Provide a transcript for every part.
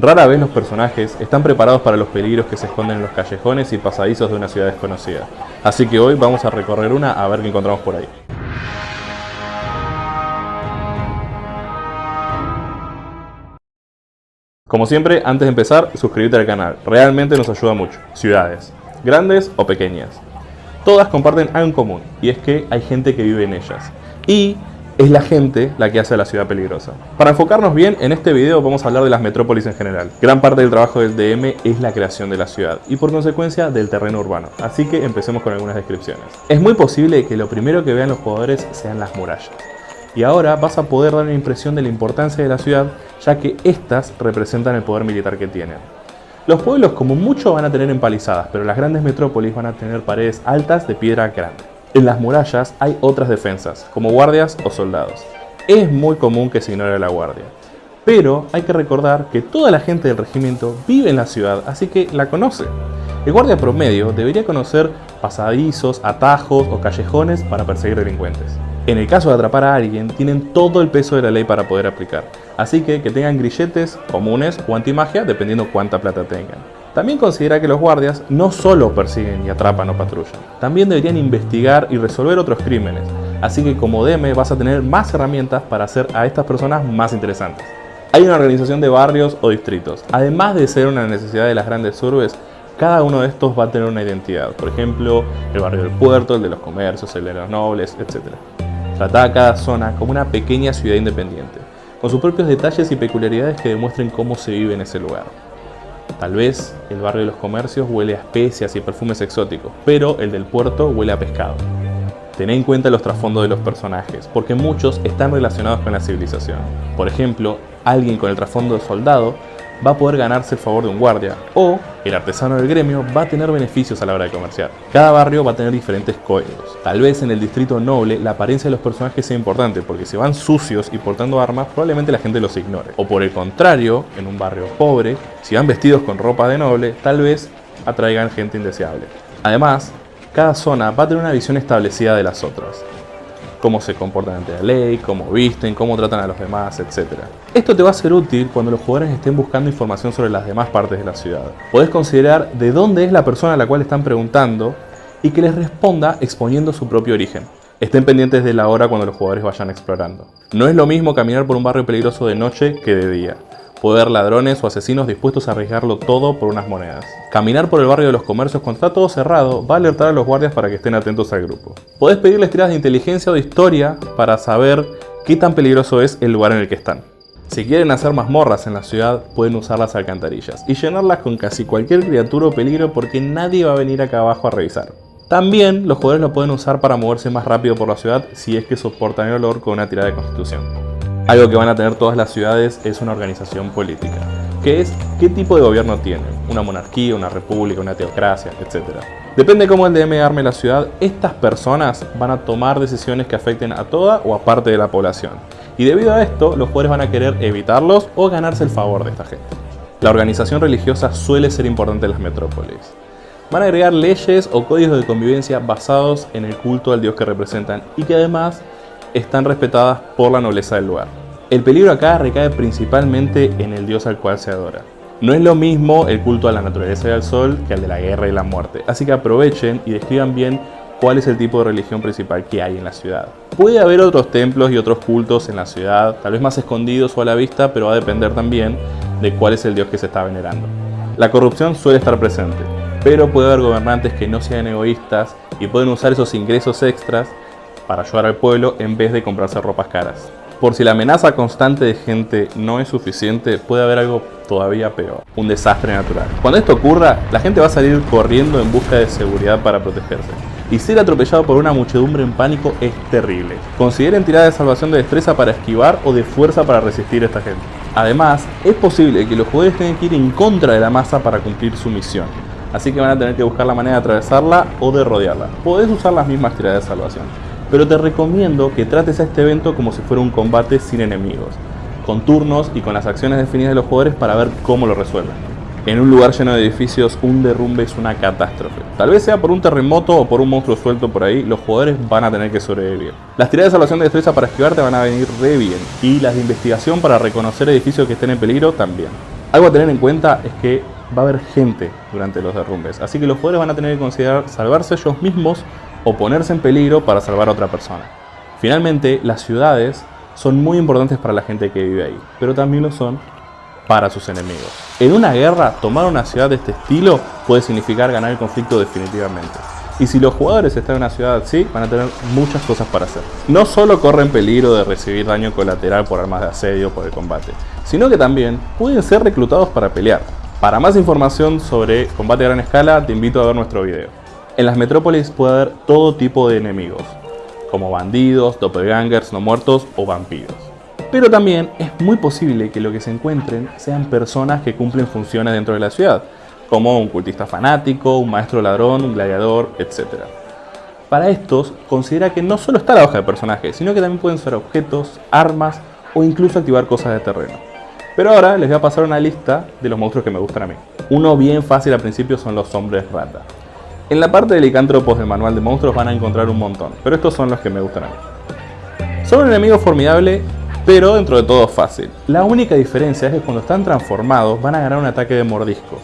Rara vez los personajes están preparados para los peligros que se esconden en los callejones y pasadizos de una ciudad desconocida. Así que hoy vamos a recorrer una a ver qué encontramos por ahí. Como siempre, antes de empezar, suscríbete al canal. Realmente nos ayuda mucho. Ciudades, grandes o pequeñas. Todas comparten algo en común, y es que hay gente que vive en ellas. Y es la gente la que hace la ciudad peligrosa. Para enfocarnos bien, en este video vamos a hablar de las metrópolis en general. Gran parte del trabajo del DM es la creación de la ciudad y por consecuencia del terreno urbano, así que empecemos con algunas descripciones. Es muy posible que lo primero que vean los jugadores sean las murallas. Y ahora vas a poder dar una impresión de la importancia de la ciudad, ya que estas representan el poder militar que tienen. Los pueblos como mucho van a tener empalizadas, pero las grandes metrópolis van a tener paredes altas de piedra grande. En las murallas hay otras defensas, como guardias o soldados. Es muy común que se ignore la guardia. Pero hay que recordar que toda la gente del regimiento vive en la ciudad, así que la conoce. El guardia promedio debería conocer pasadizos, atajos o callejones para perseguir delincuentes. En el caso de atrapar a alguien, tienen todo el peso de la ley para poder aplicar, así que que tengan grilletes comunes o antimagia dependiendo cuánta plata tengan. También considera que los guardias no solo persiguen y atrapan o patrullan, también deberían investigar y resolver otros crímenes, así que como DM vas a tener más herramientas para hacer a estas personas más interesantes. Hay una organización de barrios o distritos, además de ser una necesidad de las grandes urbes, cada uno de estos va a tener una identidad, por ejemplo, el barrio del puerto, el de los comercios, el de los nobles, etc. Trata a cada zona como una pequeña ciudad independiente, con sus propios detalles y peculiaridades que demuestren cómo se vive en ese lugar. Tal vez el barrio de los comercios huele a especias y perfumes exóticos, pero el del puerto huele a pescado. Ten en cuenta los trasfondos de los personajes, porque muchos están relacionados con la civilización. Por ejemplo, alguien con el trasfondo de soldado va a poder ganarse el favor de un guardia o el artesano del gremio va a tener beneficios a la hora de comerciar. Cada barrio va a tener diferentes códigos. Tal vez en el distrito noble la apariencia de los personajes sea importante porque si van sucios y portando armas probablemente la gente los ignore. O por el contrario, en un barrio pobre, si van vestidos con ropa de noble, tal vez atraigan gente indeseable. Además, cada zona va a tener una visión establecida de las otras cómo se comportan ante la ley, cómo visten, cómo tratan a los demás, etc. Esto te va a ser útil cuando los jugadores estén buscando información sobre las demás partes de la ciudad. Podés considerar de dónde es la persona a la cual están preguntando y que les responda exponiendo su propio origen. Estén pendientes de la hora cuando los jugadores vayan explorando. No es lo mismo caminar por un barrio peligroso de noche que de día. Haber ladrones o asesinos dispuestos a arriesgarlo todo por unas monedas. Caminar por el barrio de los comercios cuando está todo cerrado va a alertar a los guardias para que estén atentos al grupo. Podés pedirles tiradas de inteligencia o de historia para saber qué tan peligroso es el lugar en el que están. Si quieren hacer mazmorras en la ciudad, pueden usar las alcantarillas y llenarlas con casi cualquier criatura o peligro porque nadie va a venir acá abajo a revisar. También los jugadores lo pueden usar para moverse más rápido por la ciudad si es que soportan el olor con una tirada de constitución. Algo que van a tener todas las ciudades es una organización política, que es qué tipo de gobierno tienen, una monarquía, una república, una teocracia, etc. Depende de cómo el DM arme la ciudad, estas personas van a tomar decisiones que afecten a toda o a parte de la población. Y debido a esto, los jugadores van a querer evitarlos o ganarse el favor de esta gente. La organización religiosa suele ser importante en las metrópolis. Van a agregar leyes o códigos de convivencia basados en el culto al dios que representan y que además están respetadas por la nobleza del lugar. El peligro acá recae principalmente en el dios al cual se adora. No es lo mismo el culto a la naturaleza y al sol que al de la guerra y la muerte, así que aprovechen y describan bien cuál es el tipo de religión principal que hay en la ciudad. Puede haber otros templos y otros cultos en la ciudad, tal vez más escondidos o a la vista, pero va a depender también de cuál es el dios que se está venerando. La corrupción suele estar presente, pero puede haber gobernantes que no sean egoístas y pueden usar esos ingresos extras para ayudar al pueblo en vez de comprarse ropas caras. Por si la amenaza constante de gente no es suficiente, puede haber algo todavía peor, un desastre natural. Cuando esto ocurra, la gente va a salir corriendo en busca de seguridad para protegerse. Y ser atropellado por una muchedumbre en pánico es terrible. Consideren tirar de salvación de destreza para esquivar o de fuerza para resistir a esta gente. Además, es posible que los jugadores tengan que ir en contra de la masa para cumplir su misión. Así que van a tener que buscar la manera de atravesarla o de rodearla. Podés usar las mismas tiradas de salvación pero te recomiendo que trates a este evento como si fuera un combate sin enemigos, con turnos y con las acciones definidas de los jugadores para ver cómo lo resuelven. En un lugar lleno de edificios, un derrumbe es una catástrofe. Tal vez sea por un terremoto o por un monstruo suelto por ahí, los jugadores van a tener que sobrevivir. Las tiradas de salvación de destreza para esquivarte van a venir re bien, y las de investigación para reconocer edificios que estén en peligro también. Algo a tener en cuenta es que va a haber gente durante los derrumbes, así que los jugadores van a tener que considerar salvarse ellos mismos o ponerse en peligro para salvar a otra persona. Finalmente, las ciudades son muy importantes para la gente que vive ahí, pero también lo son para sus enemigos. En una guerra, tomar una ciudad de este estilo puede significar ganar el conflicto definitivamente. Y si los jugadores están en una ciudad así, van a tener muchas cosas para hacer. No solo corren peligro de recibir daño colateral por armas de asedio por el combate, sino que también pueden ser reclutados para pelear. Para más información sobre combate a gran escala, te invito a ver nuestro video. En las metrópolis puede haber todo tipo de enemigos, como bandidos, doppelgangers no muertos o vampiros. Pero también es muy posible que lo que se encuentren sean personas que cumplen funciones dentro de la ciudad, como un cultista fanático, un maestro ladrón, un gladiador, etc. Para estos, considera que no solo está la hoja de personaje, sino que también pueden ser objetos, armas o incluso activar cosas de terreno. Pero ahora les voy a pasar una lista de los monstruos que me gustan a mí. Uno bien fácil al principio son los hombres rata. En la parte de licántropos del manual de monstruos van a encontrar un montón, pero estos son los que me gustan a mí. Son un enemigo formidable, pero dentro de todo fácil. La única diferencia es que cuando están transformados van a ganar un ataque de mordisco,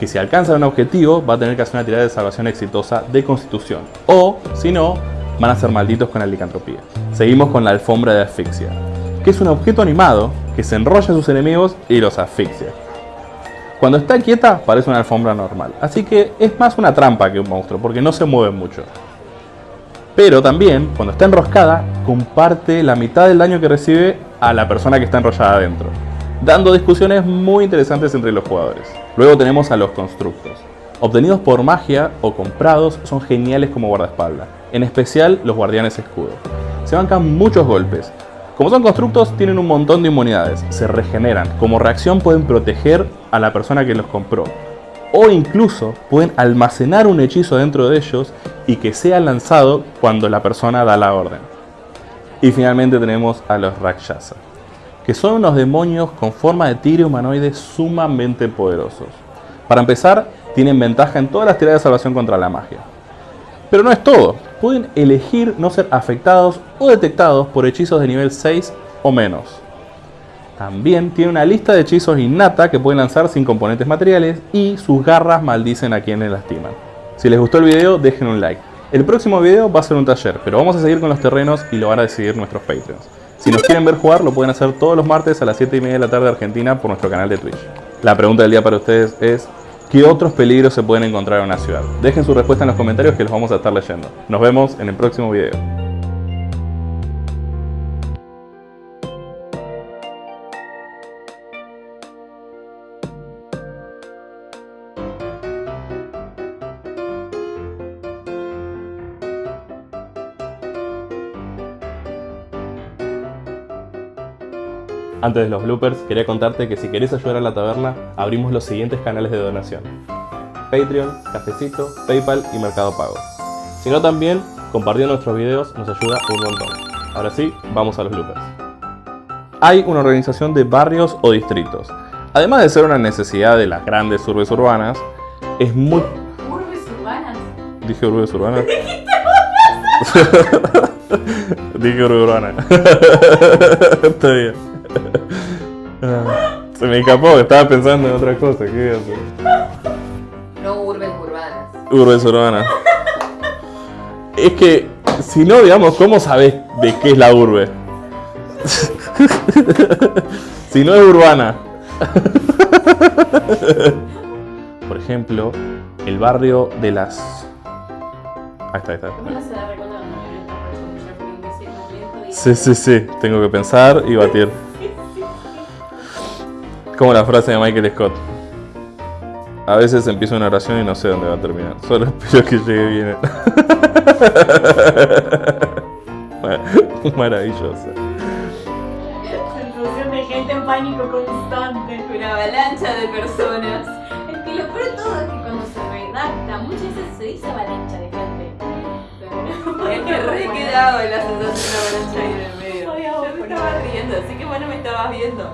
que si alcanzan un objetivo va a tener que hacer una tirada de salvación exitosa de constitución, o si no, van a ser malditos con la licantropía. Seguimos con la alfombra de asfixia, que es un objeto animado que se enrolla a sus enemigos y los asfixia. Cuando está quieta parece una alfombra normal, así que es más una trampa que un monstruo porque no se mueve mucho. Pero también, cuando está enroscada, comparte la mitad del daño que recibe a la persona que está enrollada adentro, dando discusiones muy interesantes entre los jugadores. Luego tenemos a los constructos. Obtenidos por magia o comprados, son geniales como guardaespaldas, en especial los guardianes escudo. Se bancan muchos golpes, como son constructos, tienen un montón de inmunidades, se regeneran. Como reacción pueden proteger a la persona que los compró. O incluso pueden almacenar un hechizo dentro de ellos y que sea lanzado cuando la persona da la orden. Y finalmente tenemos a los Rakshasa, que son unos demonios con forma de tigre humanoide sumamente poderosos. Para empezar, tienen ventaja en todas las tiradas de salvación contra la magia. Pero no es todo, pueden elegir no ser afectados o detectados por hechizos de nivel 6 o menos. También tiene una lista de hechizos innata que pueden lanzar sin componentes materiales y sus garras maldicen a quienes lastiman. Si les gustó el video, dejen un like. El próximo video va a ser un taller, pero vamos a seguir con los terrenos y lo van a decidir nuestros Patreons. Si nos quieren ver jugar, lo pueden hacer todos los martes a las 7 y media de la tarde Argentina por nuestro canal de Twitch. La pregunta del día para ustedes es, ¿Qué otros peligros se pueden encontrar en una ciudad? Dejen su respuesta en los comentarios que los vamos a estar leyendo. Nos vemos en el próximo video. Antes de los bloopers, quería contarte que si querés ayudar a la taberna, abrimos los siguientes canales de donación. Patreon, Cafecito, Paypal y Mercado Pago. Si no también, compartiendo nuestros videos nos ayuda un montón. Ahora sí, vamos a los bloopers. Hay una organización de barrios o distritos. Además de ser una necesidad de las grandes urbes urbanas, es muy... ¿Urbes urbanas? Dije urbes urbanas. Dije urbe urbana. Está bien. Se me escapó, estaba pensando en otra cosa. ¿Qué iba a hacer? No urbes urbanas. Urbes urbanas. Es que, si no, digamos, ¿cómo sabes de qué es la urbe? si no es urbana. Por ejemplo, el barrio de las... Ahí está, ahí está. ¿Cómo se da recuerdo cuando me está por escuchar por imbécil momento y- Sí, sí, sí. Tengo que pensar y batir. Como la frase de Michael Scott. A veces empiezo una oración y no sé dónde va a terminar. Solo espero que llegue bien. Maravilloso. Sensación de gente en pánico constante. Una avalancha de personas. Es que lo peor de todo es que cuando se redacta, muchas veces se dice avalancha de gente. Es que re quedado en la sensación de avalancha ahí en el medio. Yo me estaba riendo, así que bueno me estabas viendo.